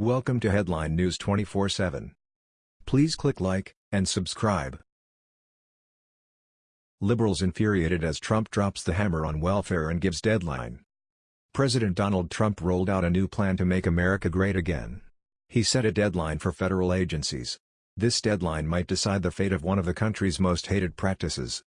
Welcome to Headline News 24/7. Please click like and subscribe. Liberals infuriated as Trump drops the hammer on welfare and gives deadline. President Donald Trump rolled out a new plan to make America great again. He set a deadline for federal agencies. This deadline might decide the fate of one of the country's most hated practices.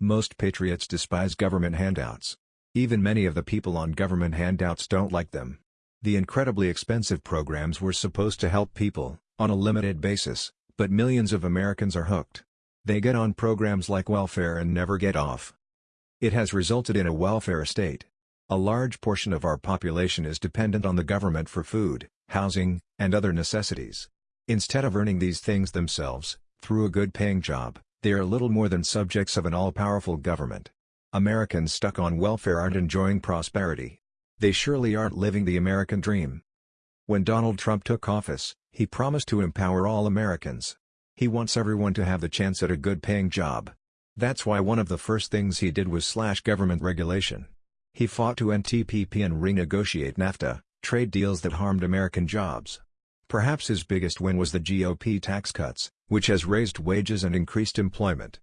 Most patriots despise government handouts. Even many of the people on government handouts don't like them. The incredibly expensive programs were supposed to help people, on a limited basis, but millions of Americans are hooked. They get on programs like welfare and never get off. It has resulted in a welfare state. A large portion of our population is dependent on the government for food, housing, and other necessities. Instead of earning these things themselves, through a good-paying job, they are little more than subjects of an all-powerful government. Americans stuck on welfare aren't enjoying prosperity. They surely aren't living the American dream. When Donald Trump took office, he promised to empower all Americans. He wants everyone to have the chance at a good-paying job. That's why one of the first things he did was slash government regulation. He fought to end TPP and renegotiate NAFTA, trade deals that harmed American jobs. Perhaps his biggest win was the GOP tax cuts, which has raised wages and increased employment.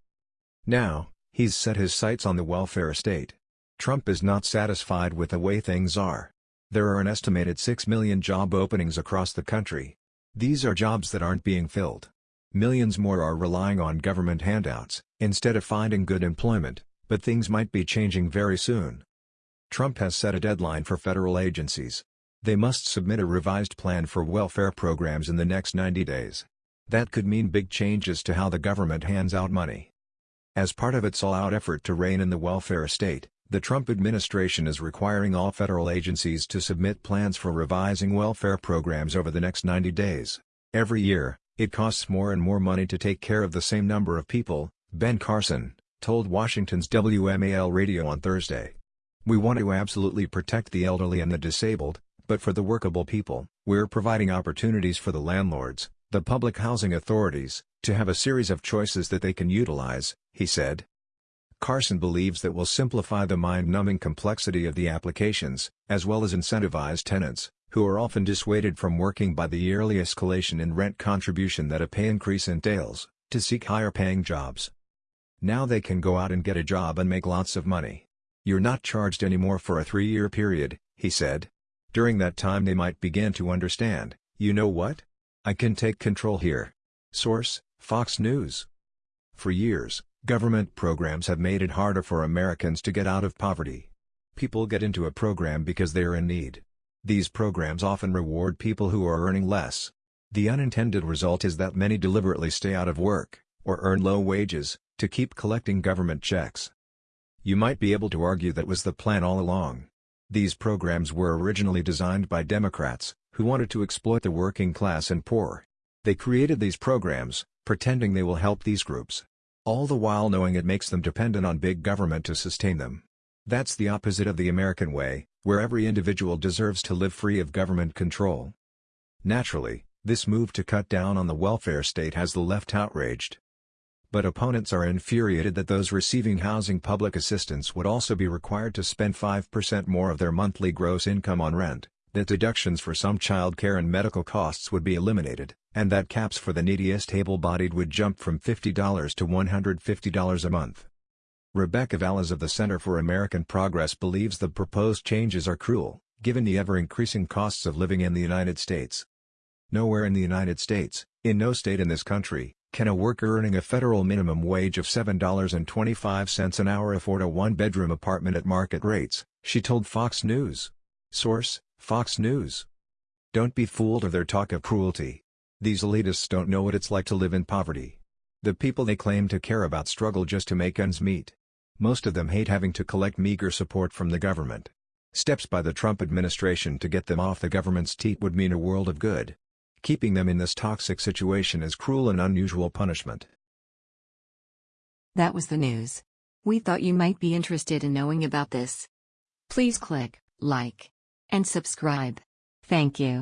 Now, he's set his sights on the welfare state. Trump is not satisfied with the way things are. There are an estimated 6 million job openings across the country. These are jobs that aren't being filled. Millions more are relying on government handouts, instead of finding good employment, but things might be changing very soon. Trump has set a deadline for federal agencies. They must submit a revised plan for welfare programs in the next 90 days. That could mean big changes to how the government hands out money. As part of its all-out effort to rein in the welfare state, the Trump administration is requiring all federal agencies to submit plans for revising welfare programs over the next 90 days. Every year, it costs more and more money to take care of the same number of people, Ben Carson, told Washington's WMAL radio on Thursday. We want to absolutely protect the elderly and the disabled, but for the workable people, we're providing opportunities for the landlords, the public housing authorities, to have a series of choices that they can utilize, he said. Carson believes that will simplify the mind-numbing complexity of the applications, as well as incentivize tenants, who are often dissuaded from working by the yearly escalation in rent contribution that a pay increase entails, to seek higher-paying jobs. Now they can go out and get a job and make lots of money. You're not charged anymore for a three-year period, he said. During that time they might begin to understand, you know what? I can take control here. Source, Fox News. For years, Government programs have made it harder for Americans to get out of poverty. People get into a program because they are in need. These programs often reward people who are earning less. The unintended result is that many deliberately stay out of work, or earn low wages, to keep collecting government checks. You might be able to argue that was the plan all along. These programs were originally designed by Democrats, who wanted to exploit the working class and poor. They created these programs, pretending they will help these groups all the while knowing it makes them dependent on big government to sustain them. That's the opposite of the American way, where every individual deserves to live free of government control. Naturally, this move to cut down on the welfare state has the left outraged. But opponents are infuriated that those receiving housing public assistance would also be required to spend 5% more of their monthly gross income on rent, that deductions for some child care and medical costs would be eliminated, and that caps for the neediest able-bodied would jump from $50 to $150 a month. Rebecca Vallas of the Center for American Progress believes the proposed changes are cruel, given the ever-increasing costs of living in the United States. Nowhere in the United States, in no state in this country, can a worker earning a federal minimum wage of $7.25 an hour afford a one-bedroom apartment at market rates, she told Fox News. Source, Fox News. Don't be fooled of their talk of cruelty. These elitists don't know what it's like to live in poverty. The people they claim to care about struggle just to make ends meet. Most of them hate having to collect meager support from the government. Steps by the Trump administration to get them off the government's teat would mean a world of good. Keeping them in this toxic situation is cruel and unusual punishment. That was the news. We thought you might be interested in knowing about this. Please click like and subscribe. Thank you.